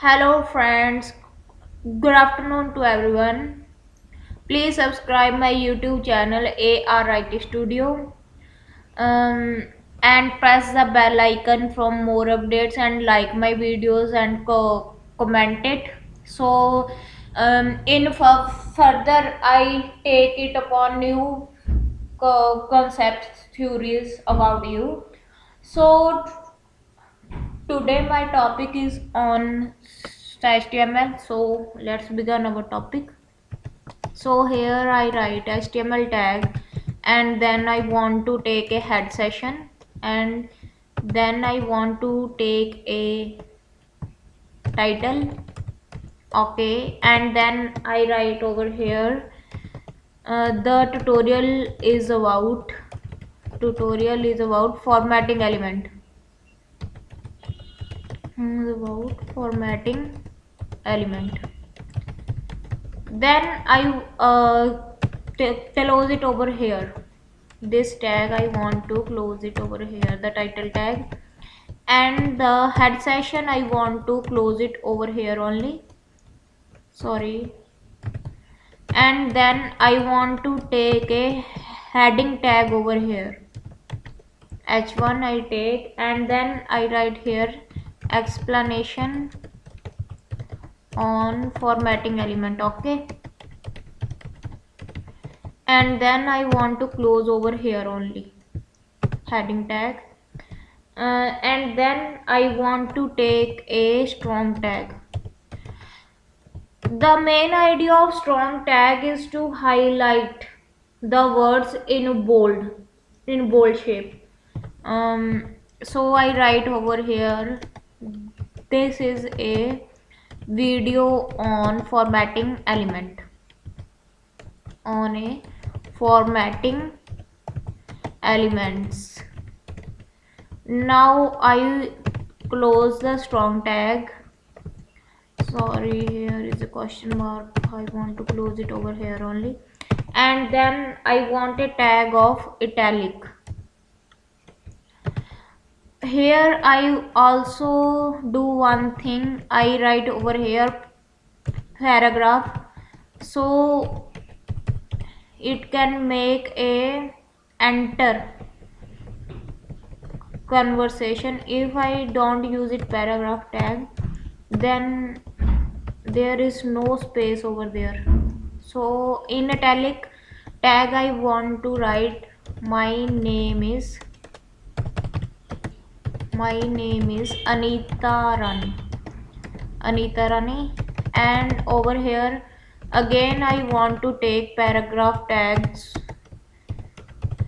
Hello, friends. Good afternoon to everyone. Please subscribe my YouTube channel AR IT Studio um, and press the bell icon for more updates and like my videos and co- comment it. So, um, in further, I take it upon new co- concepts, theories about you. So, Today my topic is on HTML. So let's begin our topic. So here I write HTML tag and then I want to take a head session and then I want to take a title okay and then I write over here uh, the tutorial is about tutorial is about formatting element about formatting element. Then I uh, close it over here. This tag I want to close it over here the title tag. And the head session I want to close it over here only. Sorry. And then I want to take a heading tag over here. H1 I take and then I write here explanation on formatting element okay? And then I want to close over here only heading tag. Uh, and then I want to take a strong tag. The main idea of strong tag is to highlight the words in bold in bold shape. Um, so I write over here this is a video on formatting element. On a formatting elements. Now I close the strong tag. Sorry here is a question mark. I want to close it over here only. And then I want a tag of italic here I also do one thing. I write over here paragraph. So it can make a enter conversation. If I don't use it paragraph tag then there is no space over there. So in italic tag I want to write my name is my name is Anita Rani Anita Rani. And over here again I want to take paragraph tags.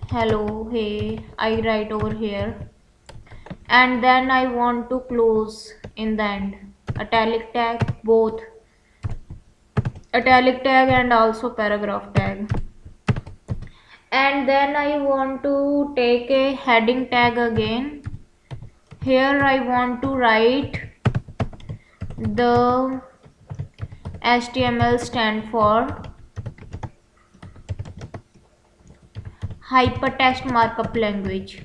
Hello hey I write over here. And then I want to close in the end. Italic tag both. Italic tag and also paragraph tag. And then I want to take a heading tag again here I want to write the HTML stand for hypertext markup language.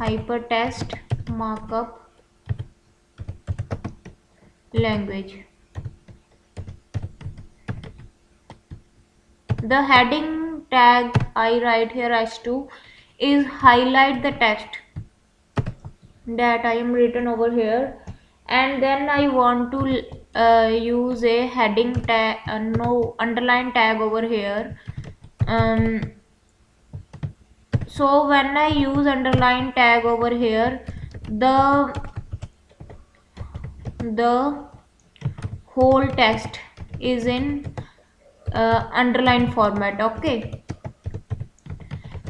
Hypertext markup language. The heading tag I write here as to is highlight the text that I am written over here. And then I want to uh, use a heading tag uh, no underline tag over here. Um, so when I use underline tag over here the the whole text is in uh, underline format okay?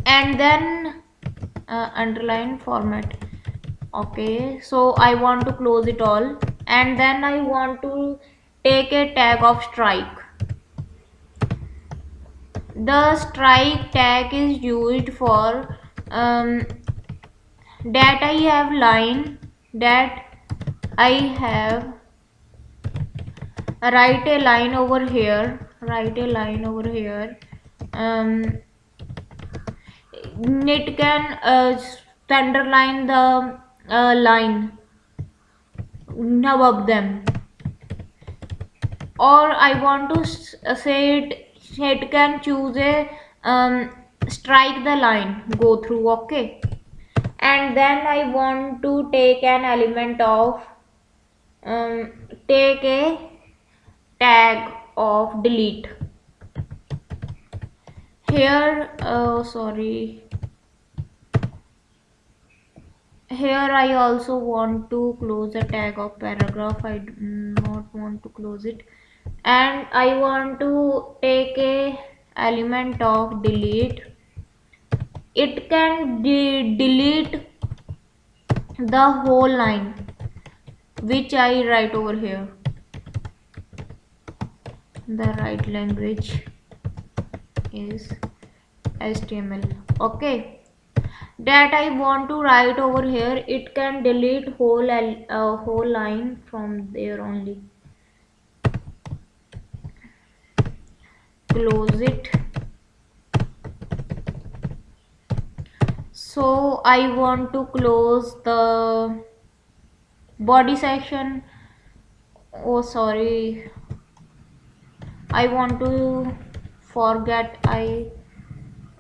And then uh, underline format okay so I want to close it all. And then I want to take a tag of strike. The strike tag is used for um, that I have line that I have write a line over here write a line over here. Um, it can uh, underline the uh, line. Above them. Or I want to say it it can choose a um, strike the line. Go through okay. And then I want to take an element of um, take a tag of delete. Here oh sorry here I also want to close the tag of paragraph. I do not want to close it. And I want to take a element of delete. It can de delete the whole line which I write over here. The right language is HTML okay that I want to write over here it can delete whole uh, whole line from there only. Close it. So I want to close the body section. Oh sorry. I want to forget I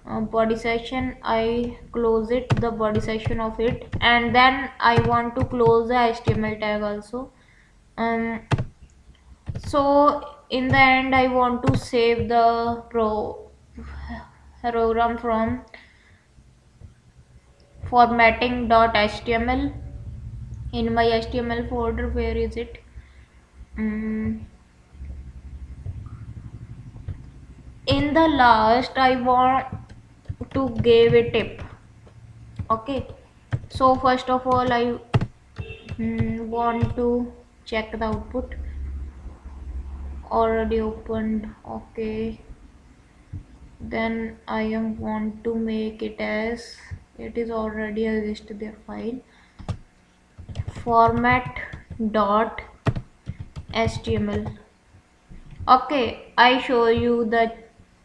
uh, body section I close it the body section of it. And then I want to close the HTML tag also. Um so in the end I want to save the pro program from formatting.html in my HTML folder where is it? Um, in the last I want to give a tip. Okay? So first of all I mm, want to check the output. Already opened. Okay. Then I am want to make it as it is already exist their file format dot html okay I show you the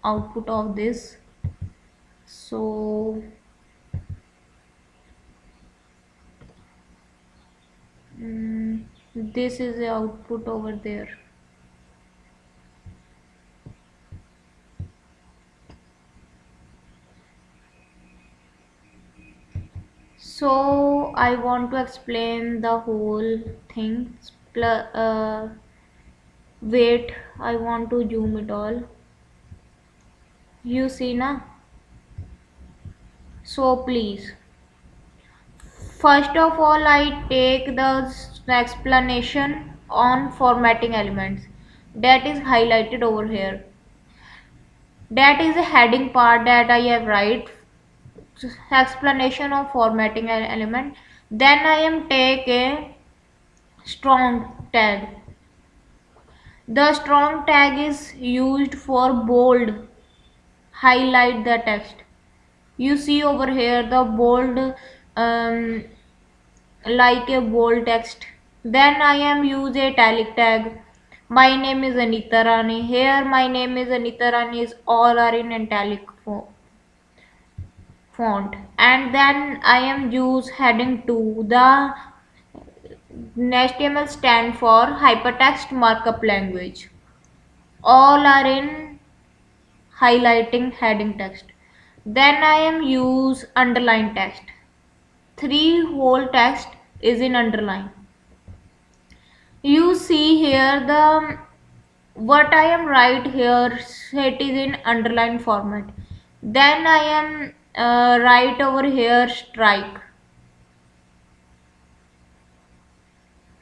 output of this so mm, this is the output over there. So I want to explain the whole thing. Uh, wait I want to zoom it all. You see na so please. First of all I take the explanation on formatting elements. That is highlighted over here. That is a heading part that I have write. Explanation of formatting element. Then I am take a strong tag. The strong tag is used for bold. Highlight the text you see over here the bold um, like a bold text. Then I am use a italic tag. My name is Anita Rani. Here my name is Anita Rani is all are in italic font. And then I am use heading 2 the HTML stand for hypertext markup language. All are in highlighting heading text then I am use underline text. Three whole text is in underline. You see here the what I am write here it is in underline format. Then I am uh, write over here strike.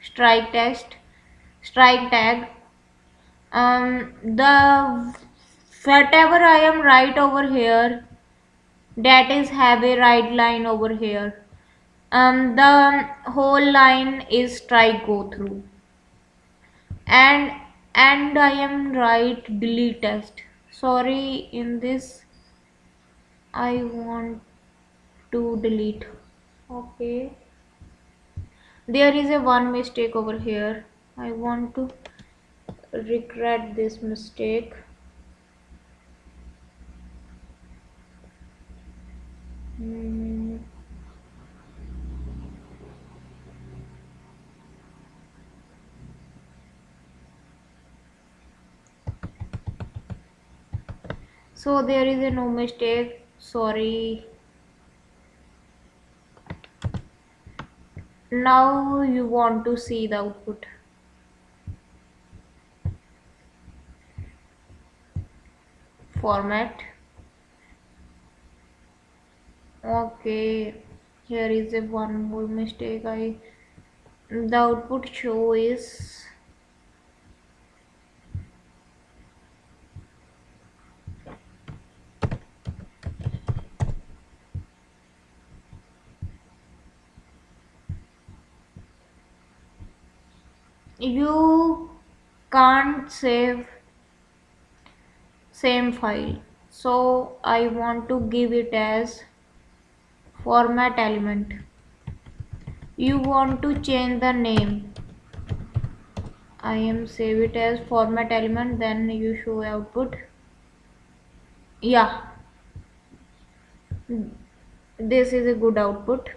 Strike text, strike tag. Um, the whatever I am write over here that is have a right line over here. Um, the whole line is strike go through. And and I am right delete text sorry in this I want to delete. Okay. There is a one mistake over here. I want to regret this mistake So there is a no mistake. Sorry. Now you want to see the output. format okay here is a one more mistake. I the output show is you can't save same file. So I want to give it as format element. You want to change the name. I am save it as format element then you show output. Yeah. This is a good output.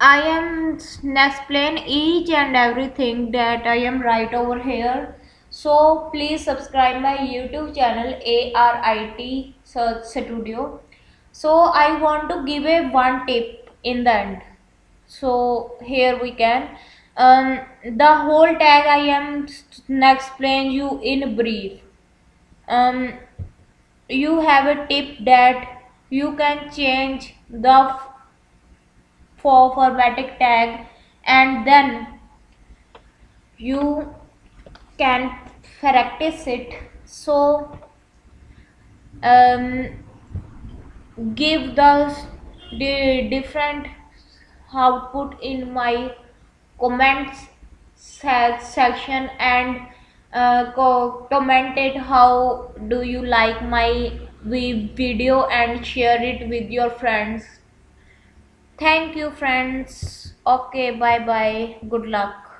I am explain each and everything that I am right over here. So please subscribe my YouTube channel ARIT Search Studio. So I want to give a one tip in the end. So here we can. Um, the whole tag I am explain you in brief. Um, you have a tip that you can change the for formatting tag and then you can practice it so um, give the, different output in my comments section and uh, commented how do you like my video and share it with your friends Thank you friends. Okay, bye bye. Good luck.